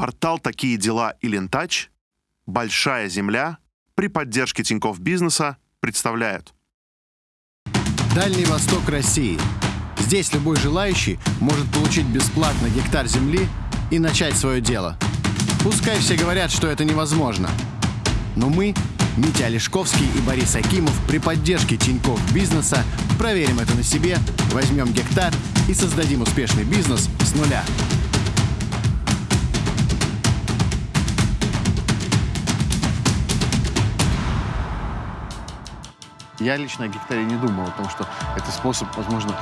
Портал «Такие дела» и «Лентач», «Большая земля» при поддержке Тинькофф Бизнеса представляют. Дальний Восток России. Здесь любой желающий может получить бесплатно гектар земли и начать свое дело. Пускай все говорят, что это невозможно. Но мы, Митя Олешковский и Борис Акимов, при поддержке Тинькофф Бизнеса проверим это на себе, возьмем гектар и создадим успешный бизнес с нуля. Я лично о гектаре не думал, о том, что это способ, возможно,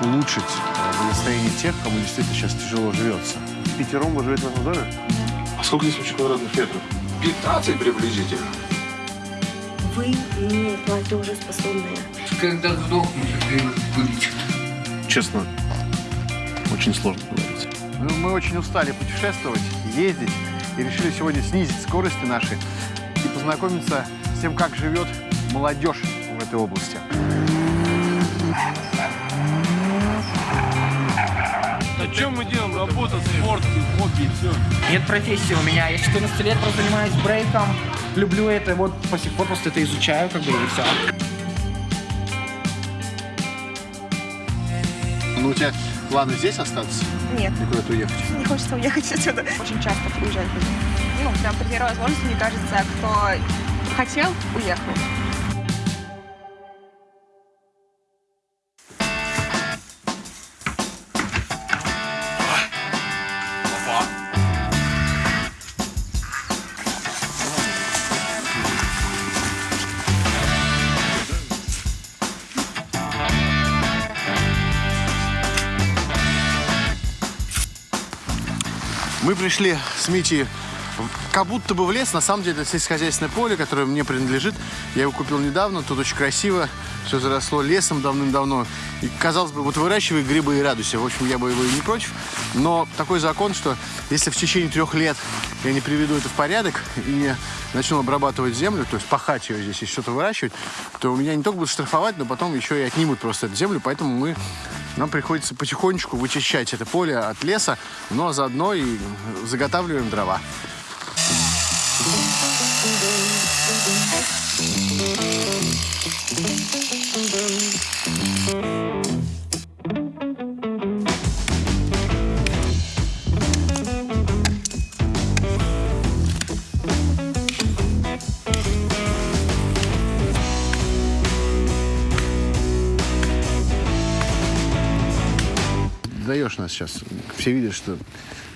улучшить э, благосостояние тех, кому действительно сейчас тяжело живется. Пятером вы живете в этом доме? А сколько здесь вообще квадратных метров? 15 приблизительно. Вы не платежеспособные. Когда сдохнете, будет. Честно, очень сложно говорить. Ну, Мы очень устали путешествовать, ездить и решили сегодня снизить скорости наши и познакомиться с тем, как живет молодежь в этой области. А чем мы делаем? Работа, спорт, хобби, все. Нет профессии у меня. Я 14 лет просто занимаюсь брейком. Люблю это. Вот по сих пор просто это изучаю, как бы, и все. Ну, у тебя планы здесь остаться Нет, и куда-то уехать? не хочется уехать отсюда. Очень часто приезжать. Ну, прям при первой возможности, мне кажется, кто хотел, уехал. Мы пришли с Митей в- как будто бы в лес. На самом деле это сельскохозяйственное поле, которое мне принадлежит. Я его купил недавно. Тут очень красиво. Все заросло лесом давным-давно. И, казалось бы, вот выращивай грибы и радуйся. В общем, я бы его и не против. Но такой закон, что если в течение трех лет я не приведу это в порядок и не начну обрабатывать землю, то есть пахать ее здесь и что-то выращивать, то меня не только будут штрафовать, но потом еще и отнимут просто эту землю. Поэтому мы нам приходится потихонечку вычищать это поле от леса, но заодно и заготавливаем дрова. Даешь нас сейчас. Все видят, что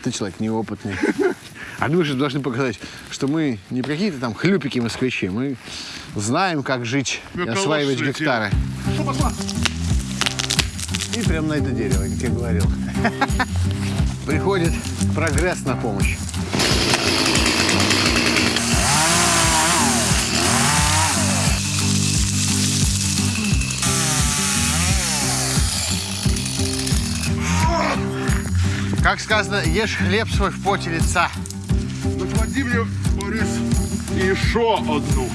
ты человек неопытный. А мы же должны показать, что мы не какие-то там хлюпики москвичи. Мы знаем, как жить и осваивать гектары. И прямо на это дерево, как я говорил. Приходит прогресс на помощь. Как сказано, ешь хлеб свой в поте лица. Наклади мне, Борис, еще одну.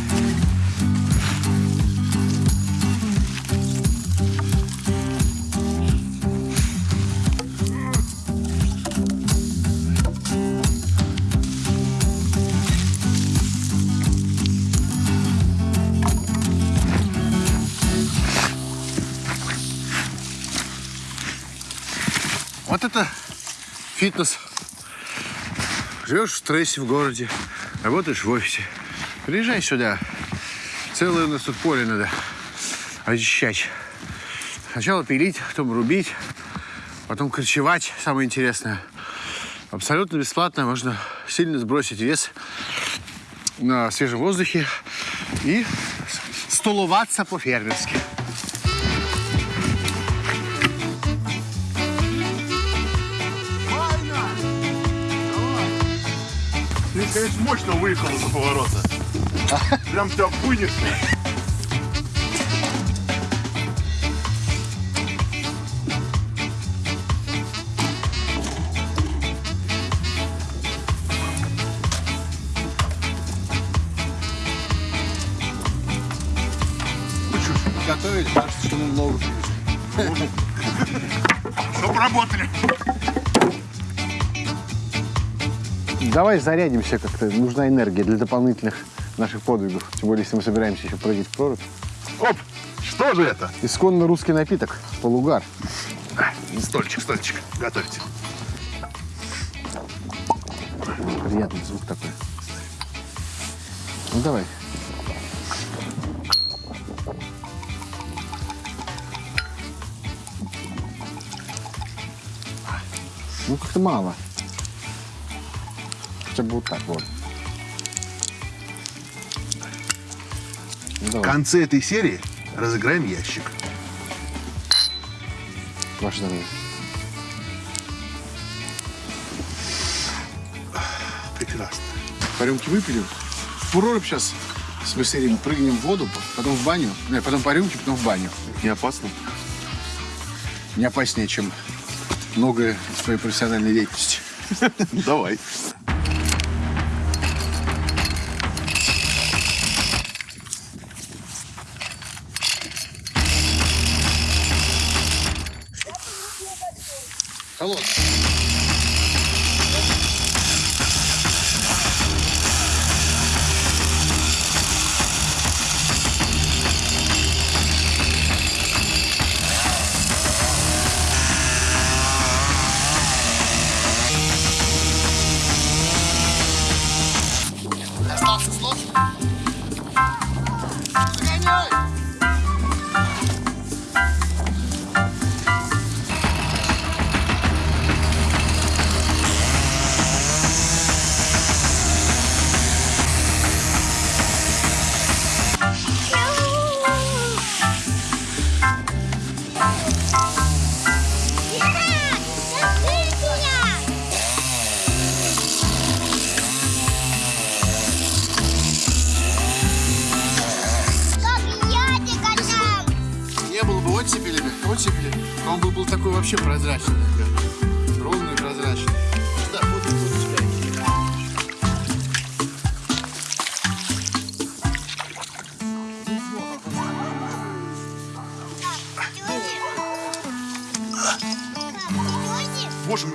Вот это фитнес. Живешь в стрессе в городе, работаешь в офисе. Приезжай сюда. Целое у нас тут поле надо очищать. Сначала пилить, потом рубить, потом корчевать, самое интересное. Абсолютно бесплатно можно сильно сбросить вес на свежем воздухе и стуловаться по-фермерски. Ты, конечно, мощно выехал из поворота. Прям тебя вынесло. Давай зарядимся как-то. Нужна энергия для дополнительных наших подвигов. Тем более, если мы собираемся еще прыгать в прорубь. Оп! Что же это? Исконно русский напиток. Полугар. Стольчик, стольчик. Готовьте. Приятный звук такой. Ну, давай. Ну, как-то мало. Бы вот так вот. Ну, В давай, конце этой серии разыграем ящик. ваше здоровье. Прекрасно. По рюмке выпили. В прорубь сейчас с Василием прыгнем в воду, потом в баню. Не, потом по рюмке, потом в баню. Не опасно? Не опаснее, чем многое в своей профессиональной деятельности. Давай.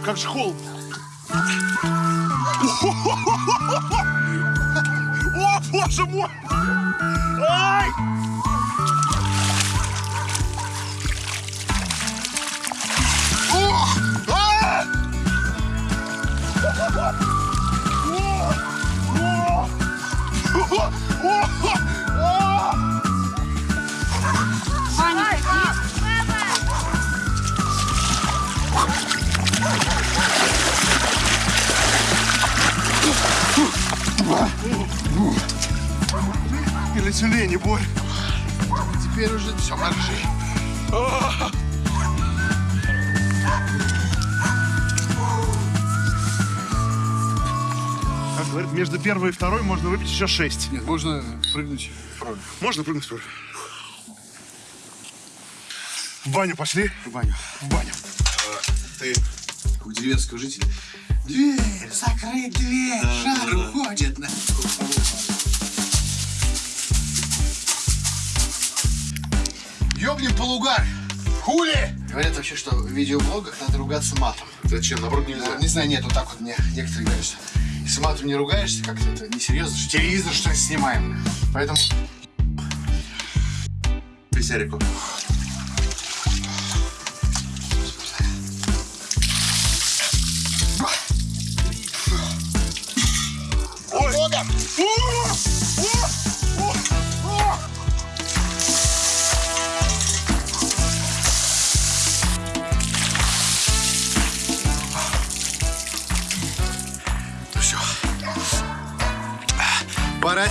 Как же холодно. О, боже мой! Ай! Тюлени боль. Теперь уже все, марши. Как говорят, между первой и второй можно выпить еще шесть. Нет, можно прыгнуть в прорубь. Можно прыгнуть в прорубь? В баню пошли? В баню. В баню. Ты у деревенского жителя. Дверь, закрыть дверь, жар уходит. На... Ёбнем полугар. Хули! Говорят вообще, что в видеоблогах надо ругаться матом. Зачем? Наоборот, Ну, Не знаю, нет, вот так вот мне некоторые говорят, что если матом не ругаешься, как-то это несерьезно, что телевизор что ли снимаем. Поэтому Писярику.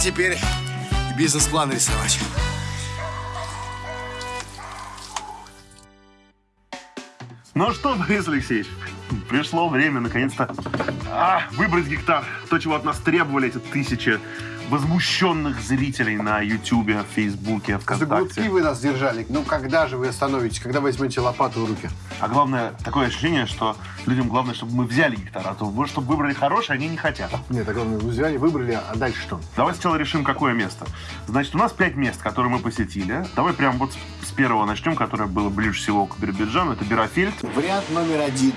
Теперь бизнес-план рисовать. Ну что, Борис Алексеевич, пришло время наконец-то а, выбрать гектар. То, чего от нас требовали эти тысячи возмущенных зрителей на Ютубе, Фейсбуке, За глотки ВКонтакте. вы нас держали. Ну, когда же вы остановитесь? Когда возьмете лопату в руки? А главное, такое ощущение, что людям главное, чтобы мы взяли гектар, а то чтобы выбрали хороший, они не хотят. Нет, так главное, вы взяли, выбрали, а дальше что? Давай сначала решим, какое место. Значит, у нас пять мест, которые мы посетили. Давай прям вот с- с первого начнем, которое было ближе всего к Биробиджану. Это Бирофельд. Вариант номер один.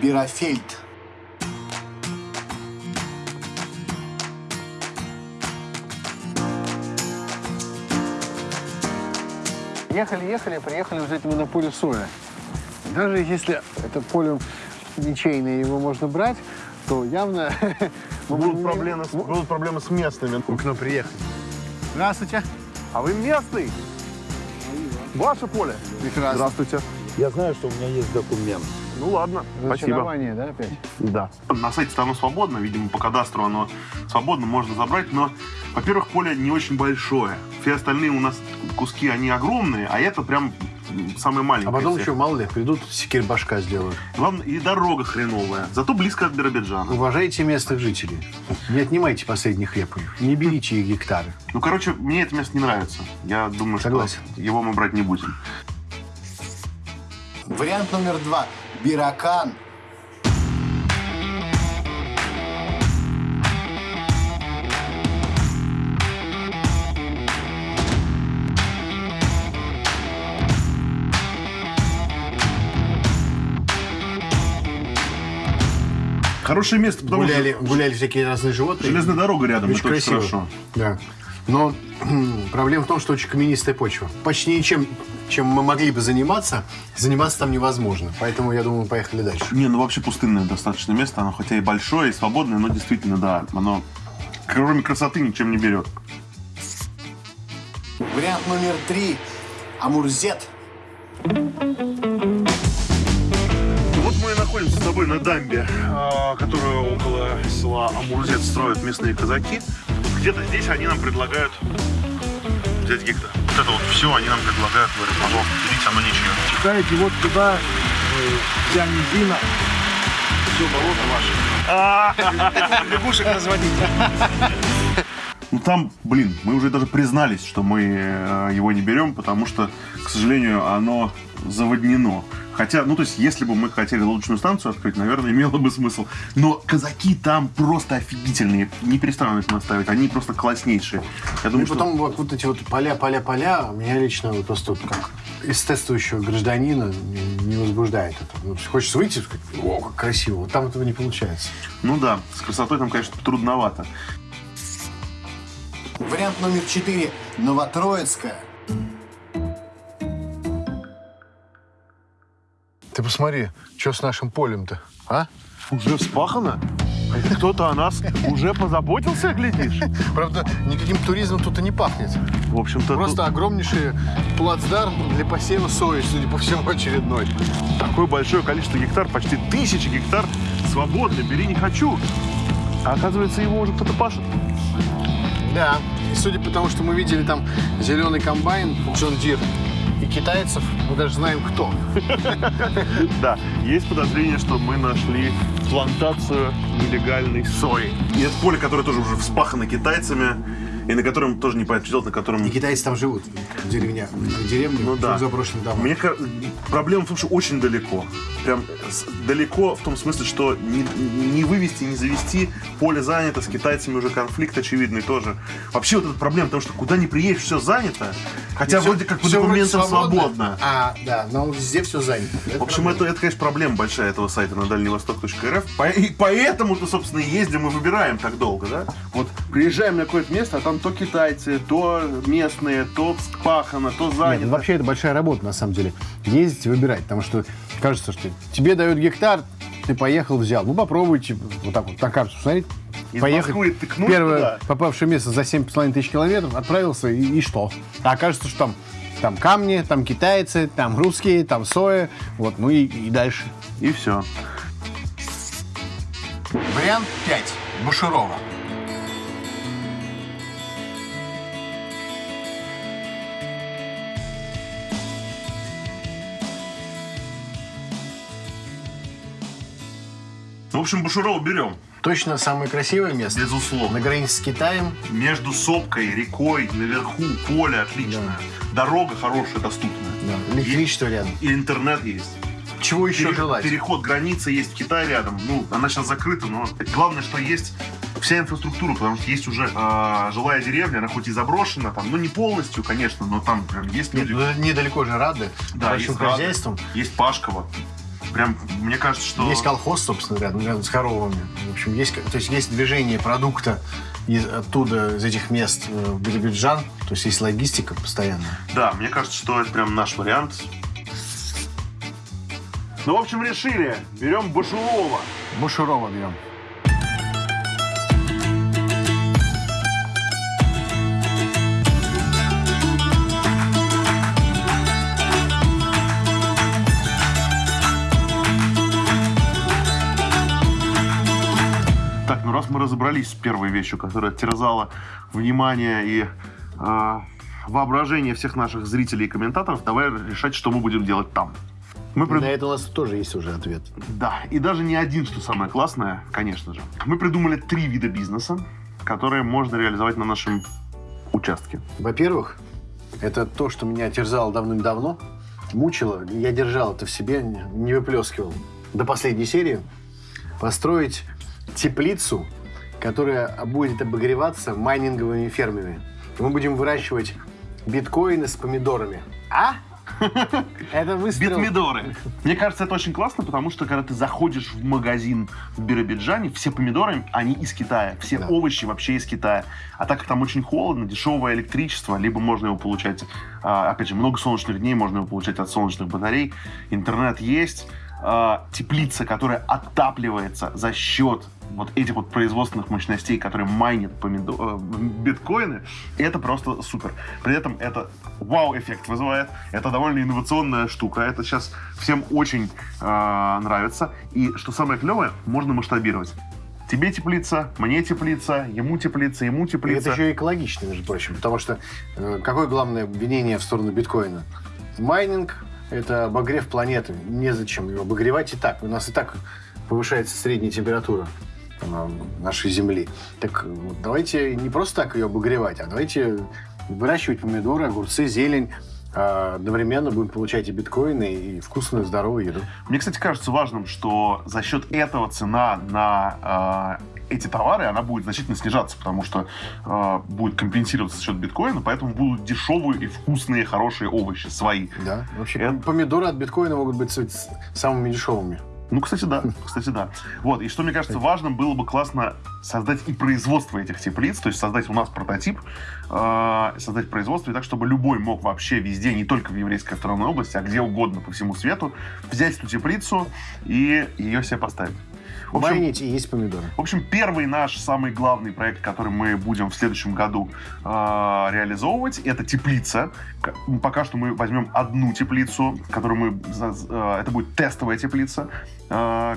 Бирофельд. Ехали, ехали, приехали уже мы на поле соя. Даже если это поле ничейное, его можно брать, то явно... Будут не- проблемы, с- будут проблемы с местными. Вы к нам приехали. Здравствуйте. А вы местный? Ваше поле? Прекрасно. Здравствуйте. Я знаю, что у меня есть документ. Ну ладно, спасибо. Да, опять? Да. На сайте оно свободно, видимо, по кадастру оно свободно, можно забрать, но, во-первых, поле не очень большое. Все остальные у нас куски, они огромные, а это прям самое А маленькое. потом из еще, всех. мало ли, придут, секирь башка сделают. Главное, и дорога хреновая, зато близко от Биробиджана. Уважайте местных жителей. Не отнимайте последний хлеб у них. Не берите их гектары. Ну, короче, мне это место не нравится. Я думаю, Согласен. что его мы брать не будем. Вариант номер два. Биракан. Хорошее место, потому Гуляли, что гуляли всякие разные животные. железная дорога рядом, Очень это очень красиво. хорошо. Да. Но проблема в том, что очень каменистая почва. Почти ничем, чем мы могли бы заниматься, заниматься там невозможно. Поэтому, я думаю, мы поехали дальше. Не, ну вообще пустынное достаточно место, оно хотя и большое, и свободное, но действительно, да, оно кроме красоты ничем не берет. Вариант номер три. Амурзет. Вот мы и находимся с тобой на дамбе, а, которую около села Амурзет строят местные казаки. Где-то здесь они нам предлагают взять гектар. Вот это вот все они нам предлагают, говорят, пожалуйста, берите, оно ничего. Читаете вот туда, э, вся низина, все болото ваше. Лягушек разводить. Ну там, блин, мы уже даже признались, что мы э, его не берем, потому что, к сожалению, оно заводнено. Хотя, ну то есть, если бы мы хотели лодочную станцию открыть, наверное, имело бы смысл. Но казаки там просто офигительные. Не перестану их наставить, они просто класснейшие. Я Ну думаю, и что... потом вот, вот эти вот поля, поля, поля, меня лично вот просто вот как эстетствующего гражданина не, возбуждает это. Ну, хочется выйти и сказать, о, как красиво. Вот там этого не получается. Ну да, с красотой там, конечно, трудновато. Вариант номер четыре. Новотроицкая. Ты посмотри, что с нашим полем-то, а? Уже вспахано? Кто-то о нас уже позаботился, глядишь? Правда, никаким туризмом тут и не пахнет. В общем-то, Просто огромнейший плацдарм для посева сои, судя по всему, очередной. тут такое большое количество гектар, почти тысячи гектар свободно, бери не хочу. А оказывается, его уже кто-то пашет. Да. И судя по тому, что мы видели там зеленый комбайн John Deere китайцев, мы даже знаем, кто. Да, есть подозрение, что мы нашли плантацию нелегальной сои. И это поле, которое тоже уже вспахано китайцами, и на котором тоже не понятно, что делать, на котором... И китайцы там живут, в деревнях, в деревне, Ну да. заброшенных домах. Мне проблема в том, что очень далеко. Прям далеко в том смысле, что не, не вывести, не завести, поле занято, с китайцами уже конфликт очевидный тоже. Вообще вот эта проблема, потому что куда ни приедешь, все занято. Хотя Всё- вроде как по документам свободно. А, да, но везде все занято. В общем, это, это, конечно, проблема большая этого сайта на дальневосток.рф. По- и поэтому-то, собственно, и ездим и выбираем так долго, да? Вот приезжаем на какое-то место, а там то китайцы, то местные, то вспахано, то занято. Нет, ну, вообще это большая работа, на самом деле. Ездить и выбирать, потому что кажется, что тебе дают гектар, ты поехал, взял. Ну, попробуйте вот так вот на карту посмотреть. Из поехать. Москвы тыкнуть Первое туда. попавшее место за 7,5 тысяч километров, отправился, и, и что? А окажется, что там, там камни, там китайцы, там русские, там соя, вот, ну и, и дальше. И все. Вариант 5. Бушурова. В общем, Бушурова берем, Точно самое красивое место. безусловно. На границе с Китаем. Между сопкой, рекой, наверху, поле отличное. Дорога хорошая, доступная. Да, электричество рядом. И интернет есть. Чего еще Пере- желать? Переход границы есть Китай рядом. Ну, она сейчас закрыта, но главное, что есть вся инфраструктура, потому что есть уже а, жилая деревня, она хоть и заброшена, там, ну не полностью, конечно, но там прям есть люди. ну, недалеко же Рады, Да, большим есть Рады, хозяйством. Есть Пашково. Прям, мне кажется, что... Есть колхоз, собственно, рядом, рядом с коровами. В общем, есть, то есть есть движение продукта из, оттуда, из этих мест э, в Биробиджан. То есть есть логистика постоянная. Да, мне кажется, что это прям наш вариант. Ну, в общем, решили. Берем Башурова. Бушурова берем. Мы разобрались с первой вещью, которая терзала внимание и э, воображение всех наших зрителей и комментаторов, давай решать, что мы будем делать там. Мы прид- На это у нас тоже есть уже ответ. Да, и даже не один, что самое классное, конечно же. Мы придумали три вида бизнеса, которые можно реализовать на нашем участке. Во-первых, это то, что меня терзало давным-давно, мучило. Я держал это в себе, не не выплескивал. До последней серии построить теплицу, которая будет обогреваться майнинговыми фермами. И мы будем выращивать биткоины с помидорами. А? Это выстрел. Битмидоры. Мне кажется, это очень классно, потому что когда ты заходишь в магазин в Биробиджане, все помидоры, они из Китая. Все Да. овощи вообще из Китая. А так как там очень холодно, дешевое электричество, либо можно его получать, а, опять же, много солнечных дней, можно его получать от солнечных батарей. Интернет есть. А, теплица, которая отапливается за счет вот этих вот производственных мощностей, которые майнят помидо- э, биткоины, это просто супер. При этом это вау-эффект вызывает. Это довольно инновационная штука. Это сейчас всем очень э, нравится. И что самое клевое, можно масштабировать. Тебе теплица, мне теплица, ему теплица, ему И теплица. это еще и экологично, между прочим. Потому что э, какое главное обвинение в сторону биткоина? Майнинг – это обогрев планеты. Незачем его обогревать и так. У нас и так повышается средняя температура э, нашей Земли. Так э, давайте не просто так ее обогревать, а давайте выращивать помидоры, огурцы, зелень. А одновременно будем получать и биткоины, и вкусную, здоровую еду. Мне, кстати, кажется важным, что за счет этого цена на э, эти товары, она будет значительно снижаться, потому что э, будет компенсироваться за счет биткоина, поэтому будут дешевые и вкусные, хорошие овощи свои. Да. Вообще, Это- помидоры от биткоина могут быть самыми дешевыми. Ну, кстати, да. Кстати, да. Вот, и что мне кажется важным, было бы классно создать и производство этих теплиц, то есть создать у нас прототип, э, создать производство, и так, чтобы любой мог вообще везде, не только в еврейской автономной области, а где угодно по всему свету, взять эту теплицу и ее себе поставить. В общем, Майнить и есть помидоры. в общем, первый наш самый главный проект, который мы будем в следующем году э, реализовывать, это теплица. Пока что мы возьмем одну теплицу, которую мы... э, это будет тестовая теплица, э,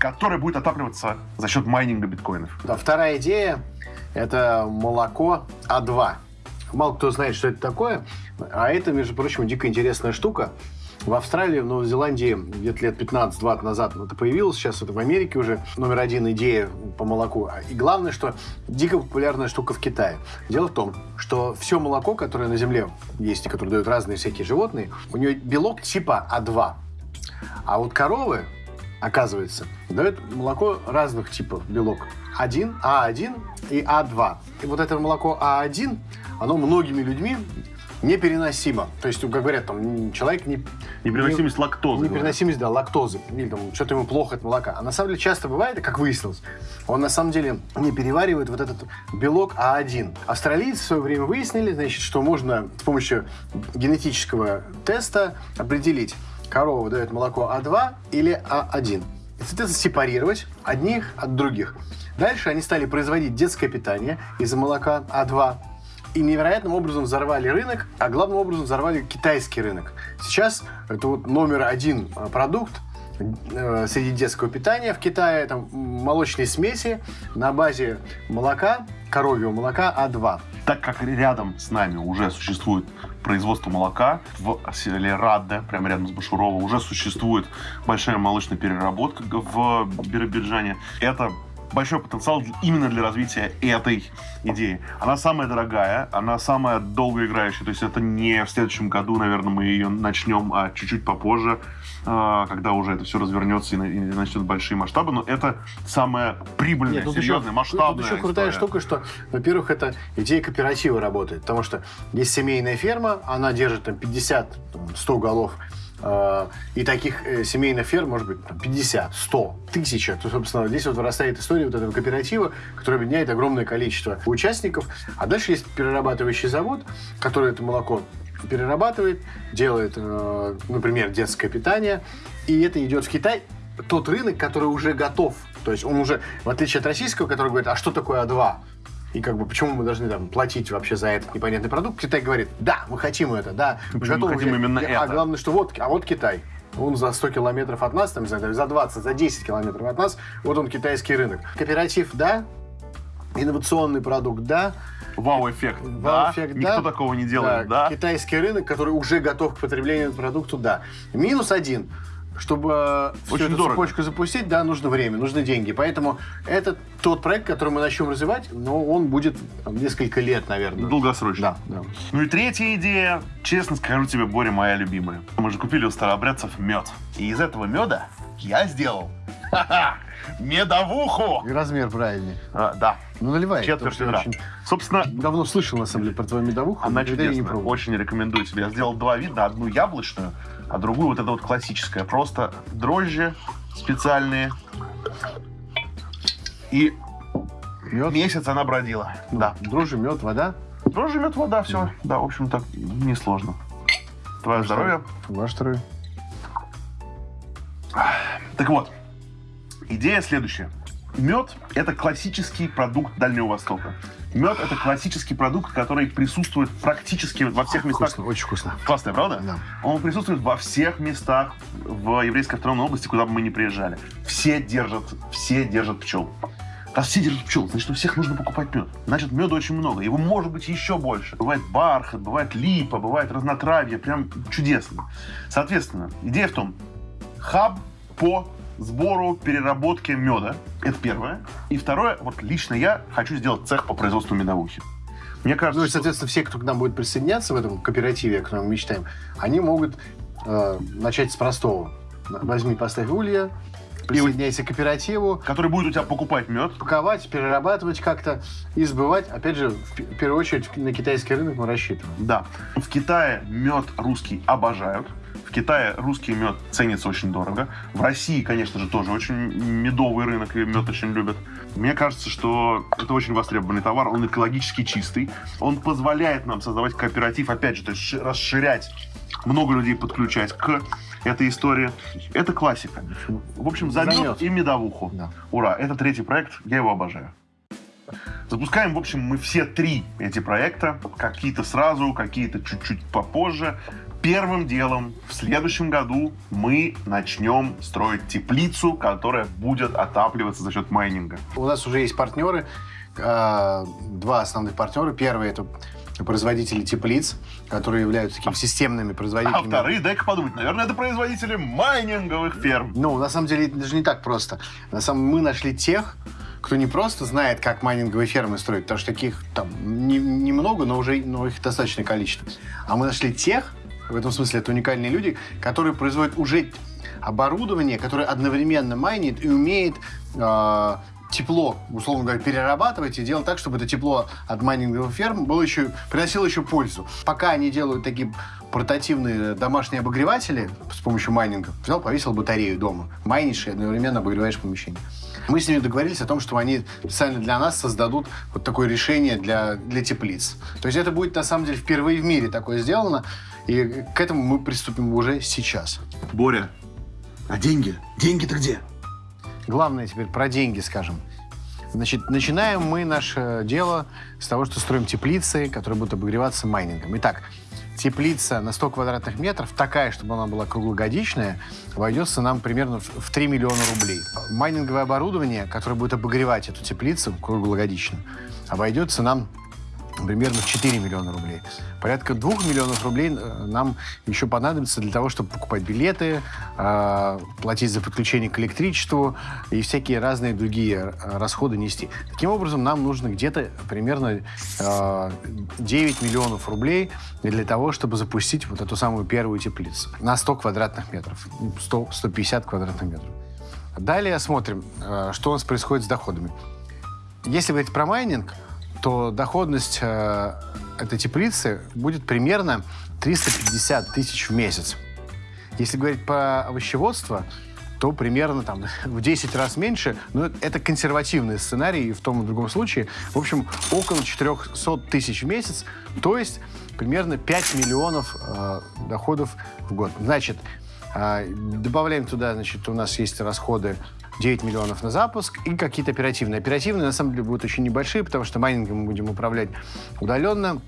которая будет отапливаться за счет майнинга биткоинов. Да, вторая идея – это молоко А2. Мало кто знает, что это такое, а это, между прочим, дико интересная штука. В Австралии, в Новой Зеландии где-то лет 15-20 назад это появилось, сейчас это в Америке уже номер один идея по молоку. И главное, что дико популярная штука в Китае. Дело в том, что все молоко, которое на Земле есть которое дают разные всякие животные, у нее белок типа А2. А вот коровы, оказывается, дают молоко разных типов белок. 1, А1 и А2. И вот это молоко А1, оно многими людьми непереносимо. То есть, как говорят, там, человек не... Непереносимость лактозы. говорят. Непереносимость, да, лактозы. Или там что-то ему плохо от молока. А на самом деле часто бывает, как выяснилось, он на самом деле не переваривает вот этот белок А1. Австралийцы в свое время выяснили, значит, что можно с помощью генетического теста определить, корова дает молоко А2 или А1. И, соответственно, сепарировать одних от других. Дальше они стали производить детское питание из молока А2 и невероятным образом взорвали рынок, а главным образом взорвали китайский рынок. Сейчас это вот номер один э, продукт э, среди детского питания в Китае. М, молочные смеси на базе молока, коровьего молока А2. Так как рядом с нами уже существует производство молока в селе Радде, прямо рядом с Башурово, уже существует большая молочная переработка в Биробиджане. Это большой потенциал именно для развития этой идеи. Она самая дорогая, она самая долгоиграющая, то есть это не в следующем году, наверное, мы ее начнем, а чуть-чуть попозже, э, когда уже это все развернется и на- и начнет большие масштабы, но это самая прибыльная, Нет, серьезная, еще, масштабная Тут еще крутая история. штука, что, во-первых, это идея кооператива работает. Потому что есть семейная ферма, она держит там 50-100 голов и таких э, семейных ферм может быть там, 50, 100, 1000, то, собственно, здесь вот вырастает история вот этого кооператива, который объединяет огромное количество участников. А дальше есть перерабатывающий завод, который это молоко перерабатывает, делает, э, например, детское питание, и это идет в Китай. Тот рынок, который уже готов. То есть он уже, в отличие от российского, который говорит, а что такое А2? И как бы почему мы должны там платить вообще за этот непонятный продукт? Китай говорит, да, мы хотим это, да, мы Почему мы готовы хотим взять». именно а это? главное, что вот, а вот Китай. Он за 100 километров от нас, там, за 20, за 10 километров от нас, вот он китайский рынок. Кооператив, да, инновационный продукт, да, Вау-эффект, да. Вау-эффект, Никто да. такого не делает, да. Китайский рынок, который уже готов к потреблению продукту, да. Минус один. Чтобы всю Очень эту дорого. цепочку запустить, да, нужно время, нужны деньги. Поэтому это тот проект, который мы начнем развивать, но он будет там, несколько лет, наверное. Долгосрочно. Да, да. Ну и третья идея, честно скажу тебе, Боря, моя любимая. Мы же купили у старообрядцев мед. И из этого меда я сделал ха-ха, медовуху. И размер правильный. А, да, Ну, наливай. четверть ведра. очень Собственно, давно слышал, на самом деле, про твою медовуху. она не чудесная. пробовал. Очень рекомендую тебе. Я сделал два вида. Одну яблочную, а другую вот эту вот классическая. Просто дрожжи специальные. И Мед, месяц она бродила. Да. дрожжи, мед, вода. Дрожжи, мед, вода, все. Да, в общем, так несложно. Твое здоровье. Ваш второй. Так вот, идея следующая. Мед – это классический продукт Дальнего Востока. Мед – это классический продукт, который присутствует практически во всех местах. Вкусно, очень вкусно. Классная, правда? Да. Он присутствует во всех местах в еврейской автономной области, куда бы мы ни приезжали. Все держат, все держат пчел. Раз все держат пчел, значит, у всех нужно покупать мед. Значит, меда очень много. Его может быть еще больше. Бывает бархат, бывает липа, бывает разнотравье. Прям чудесно. Соответственно, идея в том, хаб по сбору, переработке меда. Это первое. И второе, вот лично я хочу сделать цех по производству медовухи. Мне кажется, Ну и, что- соответственно, все, кто к нам будет присоединяться в этом кооперативе, о котором мы мечтаем, они могут э, начать с простого. Возьми, поставь улья, присоединяйся к кооперативу, который будет у тебя покупать мед, паковать, перерабатывать как-то и сбывать. Опять же, в первую очередь, на китайский рынок мы рассчитываем. Да. В Китае мед русский обожают. В Китае русский мед ценится очень дорого. В России, конечно же, тоже очень медовый рынок и мед очень любят. Мне кажется, что это очень востребованный товар. Он экологически чистый. Он позволяет нам создавать кооператив, опять же, то есть ши- расширять, много людей подключать к этой истории. Это классика. В общем, за мед. и медовуху. Да. Ура! Это третий проект. Я его обожаю. Запускаем, в общем, мы все три эти проекта. Какие-то сразу, какие-то чуть-чуть попозже. Первым делом в следующем году мы начнем строить теплицу, которая будет отапливаться за счет майнинга. У нас уже есть партнеры, э, два основных партнера. Первый это производители теплиц, которые являются такими системными производителями. А вторые, дай-ка подумать, наверное, это производители майнинговых ферм. Ну, на самом деле, это даже не так просто. На самом мы нашли тех, кто не просто знает, как майнинговые фермы строить, потому что таких там не- немного, но уже но их достаточное количество. А мы нашли тех, в этом смысле это уникальные люди, которые производят уже оборудование, которое одновременно майнит и умеет э, тепло, условно говоря, перерабатывать и делать так, чтобы это тепло от майнинговых ферм было еще, приносило еще пользу. Пока они делают такие портативные домашние обогреватели с помощью майнинга, взял, повесил батарею дома, майнишь и одновременно обогреваешь помещение. Мы с ними договорились о том, что они специально для нас создадут вот такое решение для, для теплиц. То есть это будет, на самом деле, впервые в мире такое сделано, и к этому мы приступим уже сейчас. Боря, а деньги? Деньги-то где? Главное теперь про деньги скажем. Значит, начинаем мы наше дело с того, что строим теплицы, которые будут обогреваться майнингом. Итак, теплица на 100 квадратных метров, такая, чтобы она была круглогодичная, обойдется нам примерно в в 3 миллиона рублей. Майнинговое оборудование, которое будет обогревать эту теплицу круглогодично, обойдется нам примерно в 4 миллиона рублей. Порядка 2 миллионов рублей э, нам еще понадобится для того, чтобы покупать билеты, э, платить за подключение к электричеству и всякие разные другие э, расходы нести. Таким образом, нам нужно где-то примерно э, 9 миллионов рублей для того, чтобы запустить вот эту самую первую теплицу на 100 квадратных метров, ну, 100, 150 квадратных метров. Далее смотрим, э, что у нас происходит с доходами. Если говорить про майнинг, то доходность э, этой теплицы будет примерно 350 тысяч в месяц. Если говорить про овощеводство, то примерно там в 10 раз меньше. Но это консервативный сценарий и в том и другом случае. В общем, около 400 тысяч в месяц, то есть примерно 5 миллионов э, доходов в год. Значит, э, добавляем туда, значит, у нас есть расходы 9 миллионов на запуск и какие-то оперативные. Оперативные, на самом деле, будут очень небольшие, потому что майнингом мы будем управлять удаленно.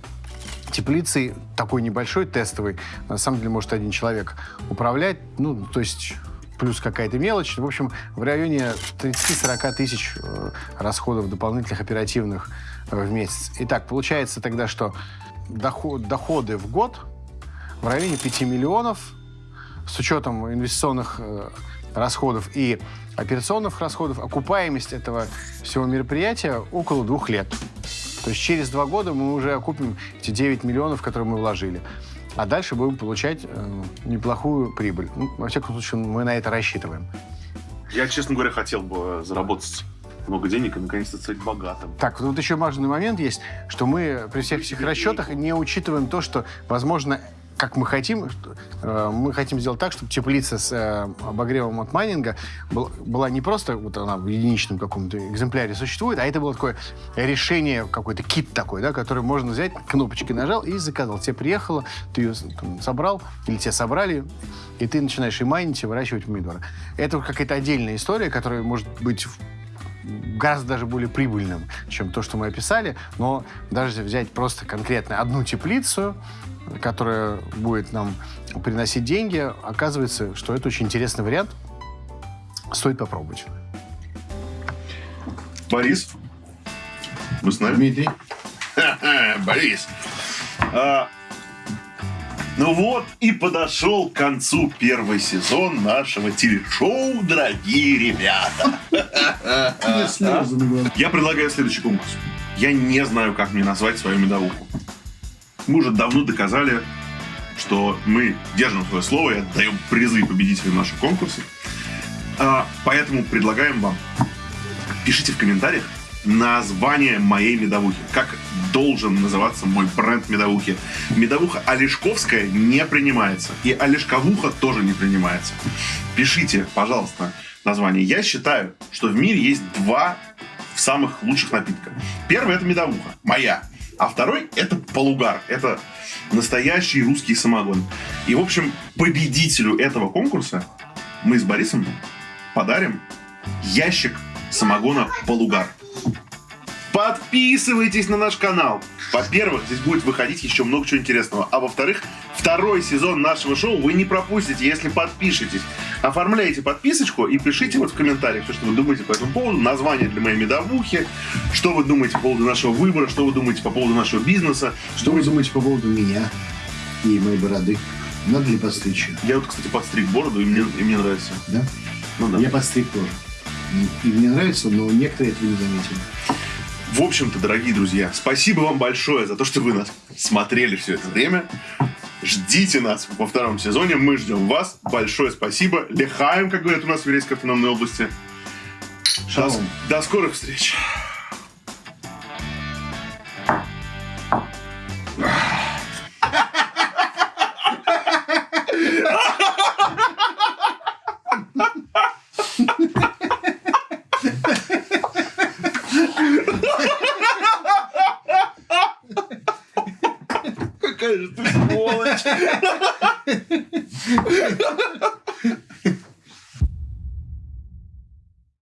Теплицей такой небольшой, тестовый, на самом деле может один человек управлять. Ну, то есть плюс какая-то мелочь. В общем, в районе 30-40 тысяч э, расходов дополнительных оперативных э, в месяц. Итак, получается тогда, что доход, доходы в год в районе 5 миллионов с учетом инвестиционных э, расходов и операционных расходов, окупаемость этого всего мероприятия около двух лет. То есть через два года мы уже окупим эти 9 миллионов, которые мы вложили. А дальше будем получать э, неплохую прибыль. Ну, во всяком случае, мы на это рассчитываем. Я, честно говоря, хотел бы заработать много денег и наконец-то стать богатым. Так, вот еще важный момент есть, что мы при всех этих расчетах не учитываем то, что, возможно, как мы хотим, э, мы хотим сделать так, чтобы теплица с э, обогревом от майнинга был, была не просто вот она в единичном каком-то экземпляре существует, а это было такое решение, какой-то кит такой, да, который можно взять, кнопочки нажал и заказал. Тебе приехало, ты ее там, собрал, или тебе собрали, и ты начинаешь и майнить, и выращивать помидоры. Это какая-то отдельная история, которая может быть гораздо даже более прибыльным, чем то, что мы описали. Но даже взять просто конкретно одну теплицу, которая будет нам приносить деньги, оказывается, что это очень интересный вариант. Стоит попробовать. Борис, вы с нами? Дмитрий. Борис. А, ну вот и подошел к концу первый сезон нашего телешоу, дорогие ребята. Я предлагаю следующий конкурс. Я не знаю, как мне назвать свою медовуху. Мы уже давно доказали, что мы держим свое слово и отдаем призы победителям наших конкурсов. А, поэтому предлагаем вам, пишите в комментариях название моей медовухи. Как должен называться мой бренд медовухи. Медовуха Олешковская не принимается. И Олешковуха тоже не принимается. Пишите, пожалуйста, название. Я считаю, что в мире есть два самых лучших напитка. Первый это медовуха, моя. А второй это полугар. Это настоящий русский самогон. И, в общем, победителю этого конкурса мы с Борисом подарим ящик самогона полугар. Подписывайтесь на наш канал. Во-первых, здесь будет выходить еще много чего интересного. А во-вторых, второй сезон нашего шоу вы не пропустите, если подпишетесь. Оформляйте подписочку и пишите вот в комментариях, что вы думаете по этому поводу, название для моей медовухи, что вы думаете по поводу нашего выбора, что вы думаете по поводу нашего бизнеса. Что вы думаете по поводу меня и моей бороды? Надо ли подстричь? Я вот, кстати, подстриг бороду, и мне, и мне нравится. Да? Ну да. Я подстриг тоже. И мне нравится, но некоторые этого не заметили. В общем-то, дорогие друзья, спасибо вам большое за то, что вы нас смотрели все это время. Ждите нас во втором сезоне, мы ждем вас. Большое спасибо. Лехаем, как говорят у нас в Верейской автономной области. До, до скорых встреч.